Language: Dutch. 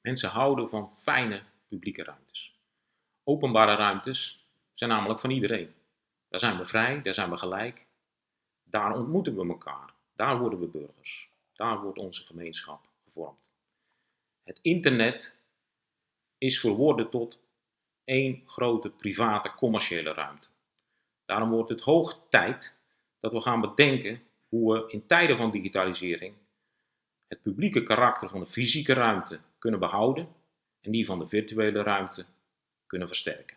Mensen houden van fijne publieke ruimtes. Openbare ruimtes zijn namelijk van iedereen. Daar zijn we vrij, daar zijn we gelijk. Daar ontmoeten we elkaar. Daar worden we burgers. Daar wordt onze gemeenschap gevormd. Het internet is verworden tot één grote private commerciële ruimte. Daarom wordt het hoog tijd dat we gaan bedenken hoe we in tijden van digitalisering het publieke karakter van de fysieke ruimte kunnen behouden en die van de virtuele ruimte kunnen versterken.